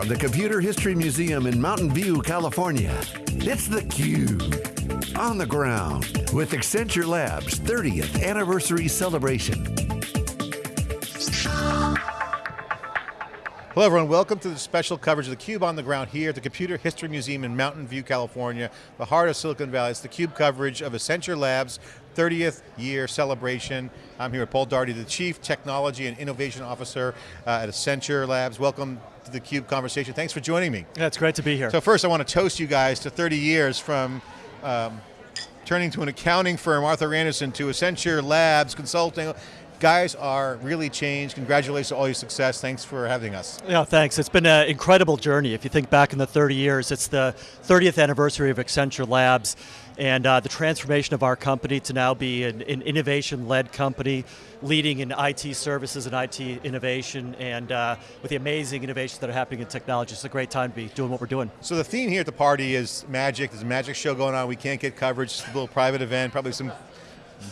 from the Computer History Museum in Mountain View, California, it's theCUBE. On the ground with Accenture Labs 30th Anniversary Celebration. Hello everyone, welcome to the special coverage of theCUBE on the ground here at the Computer History Museum in Mountain View, California, the heart of Silicon Valley. It's theCUBE coverage of Accenture Labs 30th year celebration. I'm here with Paul Daugherty, the Chief Technology and Innovation Officer uh, at Accenture Labs. Welcome to the CUBE conversation. Thanks for joining me. Yeah, it's great to be here. So first I want to toast you guys to 30 years from um, turning to an accounting firm, Arthur Andersen, to Accenture Labs, consulting, guys are really changed. Congratulations on all your success. Thanks for having us. Yeah, thanks. It's been an incredible journey. If you think back in the 30 years, it's the 30th anniversary of Accenture Labs and uh, the transformation of our company to now be an, an innovation-led company, leading in IT services and IT innovation, and uh, with the amazing innovations that are happening in technology. It's a great time to be doing what we're doing. So the theme here at the party is magic. There's a magic show going on. We can't get coverage. It's a little private event, probably some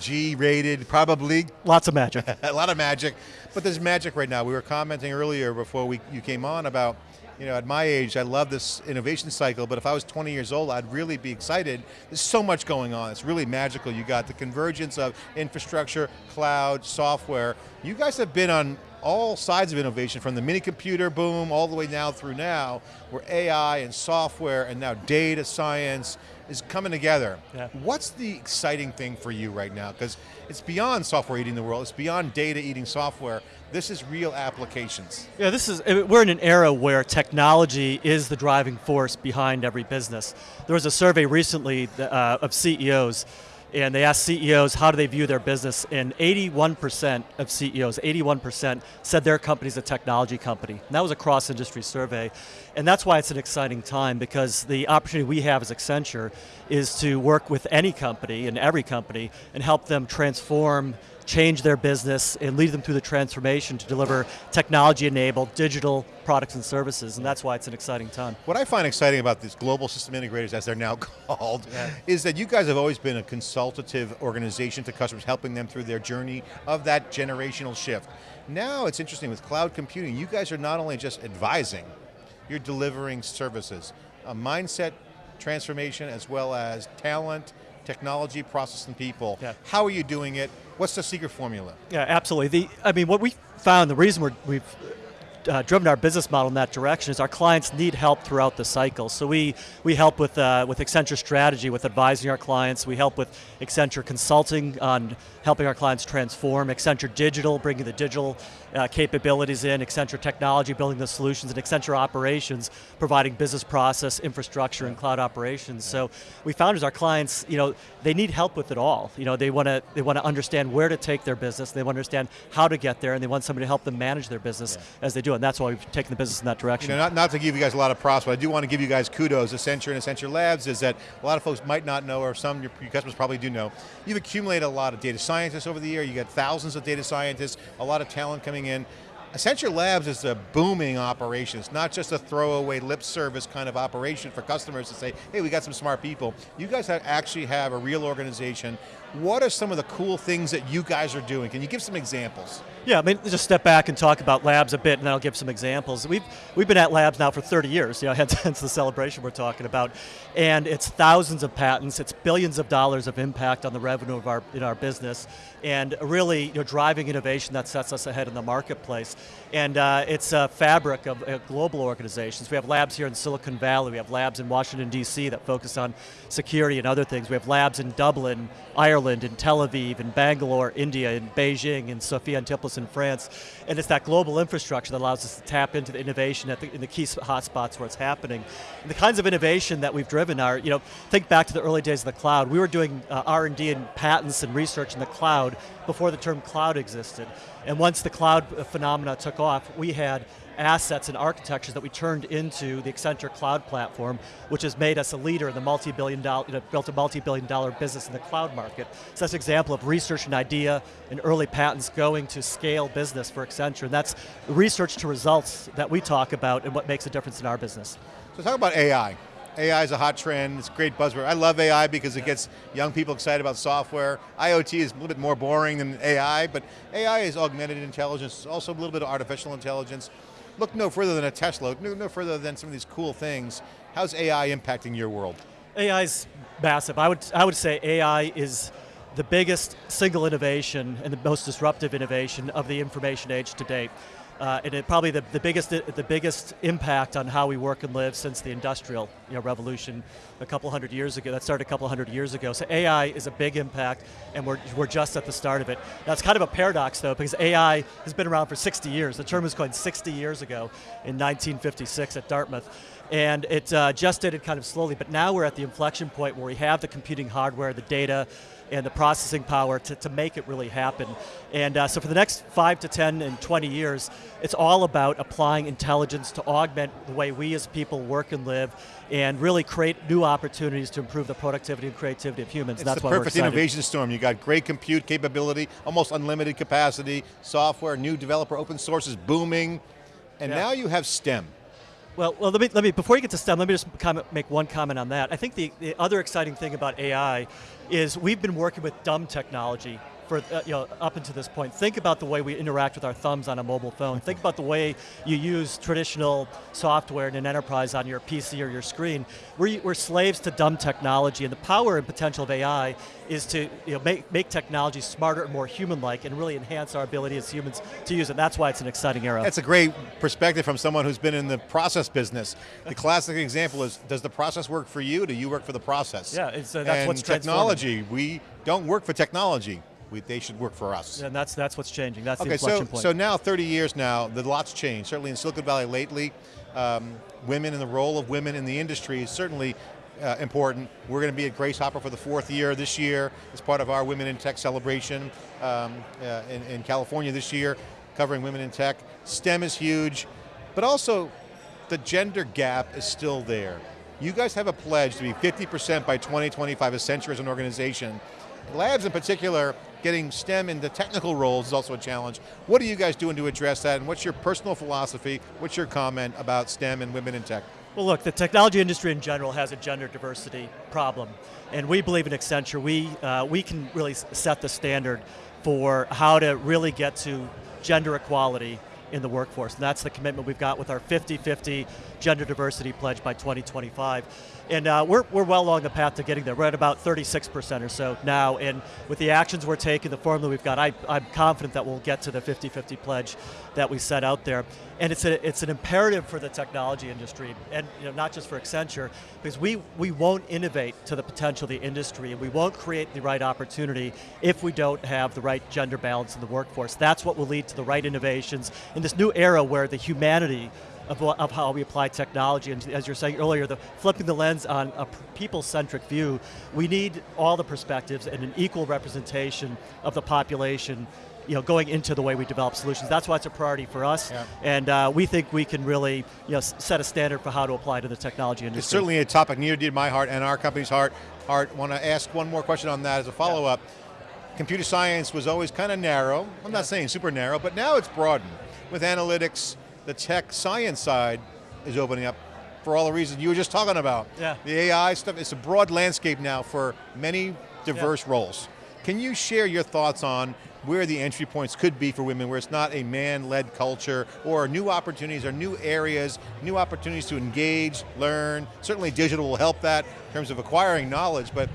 G-rated, probably. Lots of magic. a lot of magic, but there's magic right now. We were commenting earlier before we, you came on about you know, at my age, I love this innovation cycle, but if I was 20 years old, I'd really be excited. There's so much going on, it's really magical. You got the convergence of infrastructure, cloud, software. You guys have been on all sides of innovation, from the mini computer boom all the way now through now, where AI and software and now data science is coming together. Yeah. What's the exciting thing for you right now? Because it's beyond software eating the world, it's beyond data eating software. This is real applications. Yeah, this is, we're in an era where technology is the driving force behind every business. There was a survey recently uh, of CEOs and they asked CEOs how do they view their business, and 81% of CEOs, 81% said their company's a technology company. And that was a cross-industry survey. And that's why it's an exciting time, because the opportunity we have as Accenture is to work with any company and every company and help them transform change their business and lead them through the transformation to deliver technology-enabled digital products and services, and that's why it's an exciting time. What I find exciting about these global system integrators, as they're now called, yeah. is that you guys have always been a consultative organization to customers, helping them through their journey of that generational shift. Now it's interesting with cloud computing, you guys are not only just advising, you're delivering services. A mindset transformation as well as talent, technology, process, and people. Yeah. How are you doing it? What's the secret formula? Yeah, absolutely. The, I mean, what we found, the reason we're, we've uh, driven our business model in that direction is our clients need help throughout the cycle. So we, we help with, uh, with Accenture Strategy, with advising our clients. We help with Accenture Consulting on helping our clients transform. Accenture Digital, bringing the digital uh, capabilities in. Accenture Technology, building the solutions. And Accenture Operations, providing business process, infrastructure, and cloud operations. So we found as our clients, you know, they need help with it all. You know, they want to they want to understand where to take their business. They want to understand how to get there, and they want somebody to help them manage their business yeah. as they do. And that's why we've taken the business in that direction. You know, not, not to give you guys a lot of props, but I do want to give you guys kudos. Accenture and Accenture Labs is that a lot of folks might not know, or some your, your customers probably do know. You've accumulated a lot of data scientists over the year. You got thousands of data scientists, a lot of talent coming in. Accenture Labs is a booming operation. It's not just a throwaway lip service kind of operation for customers to say, hey, we got some smart people. You guys have actually have a real organization. What are some of the cool things that you guys are doing? Can you give some examples? Yeah, I mean, just step back and talk about labs a bit and then I'll give some examples. We've, we've been at labs now for 30 years, you know, hence the celebration we're talking about. And it's thousands of patents, it's billions of dollars of impact on the revenue of our, in our business, and really you know, driving innovation that sets us ahead in the marketplace. And uh, it's a fabric of uh, global organizations. We have labs here in Silicon Valley, we have labs in Washington, D.C. that focus on security and other things. We have labs in Dublin, Ireland, in Tel Aviv, in Bangalore, India, in Beijing, in Sophia Antipolis in France. And it's that global infrastructure that allows us to tap into the innovation the, in the key hotspots where it's happening. And the kinds of innovation that we've driven are, you know, think back to the early days of the cloud. We were doing uh, R&D and patents and research in the cloud before the term cloud existed. And once the cloud phenomena took off, we had assets and architectures that we turned into the Accenture Cloud Platform, which has made us a leader in the multi-billion dollar, you know, built a multi-billion dollar business in the cloud market. So that's an example of research and idea and early patents going to scale business for Accenture, and that's research to results that we talk about and what makes a difference in our business. So talk about AI. AI is a hot trend, it's a great buzzword. I love AI because it gets young people excited about software. IoT is a little bit more boring than AI, but AI is augmented intelligence, it's also a little bit of artificial intelligence. look no further than a Tesla, look no, no further than some of these cool things. How's AI impacting your world? AI is massive. I would, I would say AI is the biggest single innovation and the most disruptive innovation of the information age to date. Uh, and it probably the, the biggest the biggest impact on how we work and live since the industrial you know, revolution a couple hundred years ago. That started a couple hundred years ago. So AI is a big impact, and we're we're just at the start of it. It's kind of a paradox though, because AI has been around for 60 years. The term was coined 60 years ago in 1956 at Dartmouth. And it uh, just did it kind of slowly, but now we're at the inflection point where we have the computing hardware, the data, and the processing power to, to make it really happen. And uh, so for the next five to 10 and 20 years, it's all about applying intelligence to augment the way we as people work and live and really create new opportunities to improve the productivity and creativity of humans. It's That's the perfect innovation storm. You got great compute capability, almost unlimited capacity, software, new developer open source is booming, and Yeah. now you have STEM. Well, well, let me, let me, before you get to STEM, let me just comment, make one comment on that. I think the, the other exciting thing about AI is we've been working with dumb technology for, uh, you know, up until this point. Think about the way we interact with our thumbs on a mobile phone. Think about the way you use traditional software in an enterprise on your PC or your screen. We're, we're slaves to dumb technology, and the power and potential of AI is to you know, make, make technology smarter and more human-like and really enhance our ability as humans to use it. That's why it's an exciting era. That's a great perspective from someone who's been in the process business. The classic example is, does the process work for you? Do you work for the process? Yeah, it's, uh, that's and what's technology, we don't work for technology. We, they should work for us. And that's that's what's changing. That's the Okay, inflection so, point. so now 30 years now, the lot's changed. Certainly in Silicon Valley lately, um, women and the role of women in the industry is certainly uh, important. We're going to be at Grace Hopper for the fourth year this year as part of our Women in Tech celebration um, uh, in, in California this year, covering women in tech. STEM is huge, but also the gender gap is still there. You guys have a pledge to be 50% by 2025 Accenture as an organization. Labs in particular, getting STEM into technical roles is also a challenge. What are you guys doing to address that, and what's your personal philosophy, what's your comment about STEM and women in tech? Well look, the technology industry in general has a gender diversity problem. And we believe in Accenture, we, uh, we can really set the standard for how to really get to gender equality in the workforce. And that's the commitment we've got with our 50-50 gender diversity pledge by 2025. And uh, we're, we're well along the path to getting there. We're at about 36% or so now, and with the actions we're taking, the formula we've got, I, I'm confident that we'll get to the 50-50 pledge that we set out there. And it's, a, it's an imperative for the technology industry, and you know, not just for Accenture, because we, we won't innovate to the potential of the industry, and we won't create the right opportunity if we don't have the right gender balance in the workforce. That's what will lead to the right innovations in this new era where the humanity of, of how we apply technology, and as you were saying earlier, the flipping the lens on a people-centric view, we need all the perspectives and an equal representation of the population you know, going into the way we develop solutions. That's why it's a priority for us, Yeah. and uh, we think we can really you know, set a standard for how to apply to the technology industry. It's certainly a topic near dear to my heart and our company's heart. Heart. Want to ask one more question on that as a follow-up. Computer science was always kind of narrow. I'm not saying super narrow, but now it's broadened. With analytics, the tech science side is opening up for all the reasons you were just talking about. Yeah. The AI stuff, it's a broad landscape now for many diverse roles. Can you share your thoughts on where the entry points could be for women, where it's not a man-led culture, or new opportunities, or new areas, new opportunities to engage, learn. Certainly digital will help that in terms of acquiring knowledge, but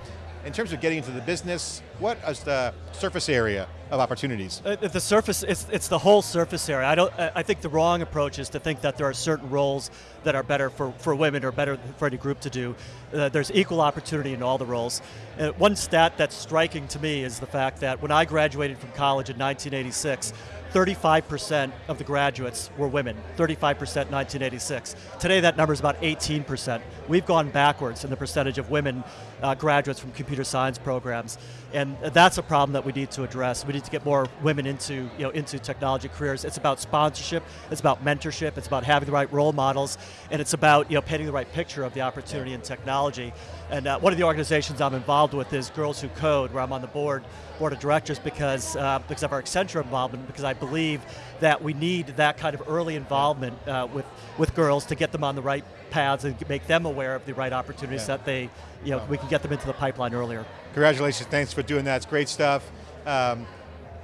in terms of getting into the business, what is the surface area of opportunities? Uh, the surface, it's, it's the whole surface area. I don't. I I think the wrong approach is to think that there are certain roles that are better for, for women or better for any group to do. Uh, there's equal opportunity in all the roles. Uh, one stat that's striking to me is the fact that when I graduated from college in 1986, 35% of the graduates were women, 35% 1986. Today that number is about 18%. We've gone backwards in the percentage of women uh, graduates from computer science programs, and that's a problem that we need to address. We need to get more women into, you know, into technology careers. It's about sponsorship, it's about mentorship, it's about having the right role models, and it's about you know, painting the right picture of the opportunity in technology. And uh, one of the organizations I'm involved with is Girls Who Code, where I'm on the board board of directors because uh, because of our Accenture involvement. Because I believe that we need that kind of early involvement uh, with with girls to get them on the right paths and make them aware of the right opportunities Yeah. that they you know we can get them into the pipeline earlier. Congratulations, thanks for doing that, it's great stuff. Um,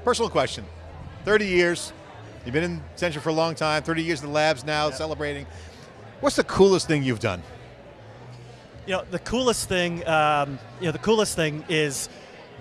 personal question, 30 years, You've been in Accenture for a long time, 30 years in the labs now, celebrating. What's the coolest thing you've done? You know, the coolest thing, um, you know, the coolest thing is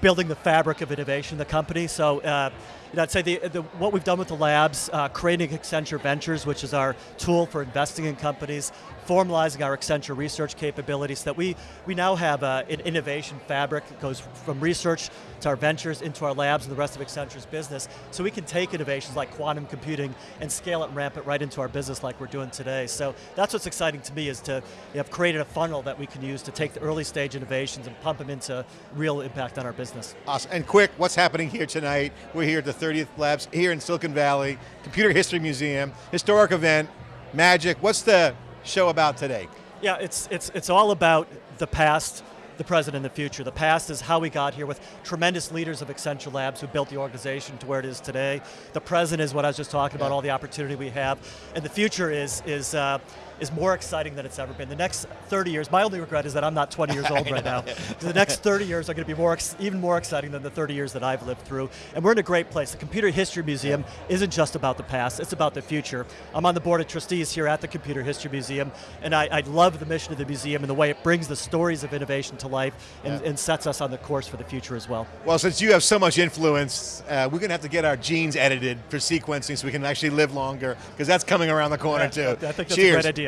building the fabric of innovation in the company. So, uh, you know, I'd say the, the, what we've done with the labs, uh, creating Accenture Ventures, which is our tool for investing in companies, formalizing our Accenture research capabilities, that we, we now have uh, an innovation fabric that goes from research to our ventures into our labs and the rest of Accenture's business, so we can take innovations like quantum computing and scale it and ramp it right into our business like we're doing today. So that's what's exciting to me is to have created a funnel that we can use to take the early stage innovations and pump them into real impact on our business. Awesome, and quick, what's happening here tonight? We're here the 30th Labs here in Silicon Valley, Computer History Museum, historic event, magic. What's the show about today? Yeah, it's, it's, it's all about the past, the present, and the future. The past is how we got here with tremendous leaders of Accenture Labs who built the organization to where it is today. The present is what I was just talking about, all the opportunity we have. And the future is, is, uh, is more exciting than it's ever been. The next 30 years, my only regret is that I'm not 20 years old right now. The next 30 years are going to be more, even more exciting than the 30 years that I've lived through. And we're in a great place. The Computer History Museum isn't just about the past, it's about the future. I'm on the board of trustees here at the Computer History Museum, and I, I love the mission of the museum and the way it brings the stories of innovation to life and, Yeah. and sets us on the course for the future as well. Well, since you have so much influence, uh, we're going to have to get our genes edited for sequencing so we can actually live longer, because that's coming around the corner too. I think that's Cheers. a great idea.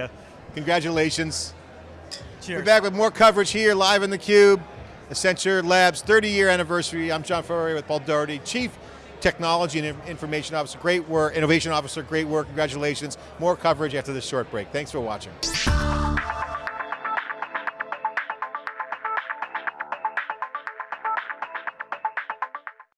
Congratulations. Cheers. We're back with more coverage here, live in the Cube. Accenture Labs 30 year anniversary. I'm John Furrier with Paul Daugherty, Chief Technology and Information Officer. Great work, Innovation Officer, great work, congratulations. More coverage after this short break. Thanks for watching.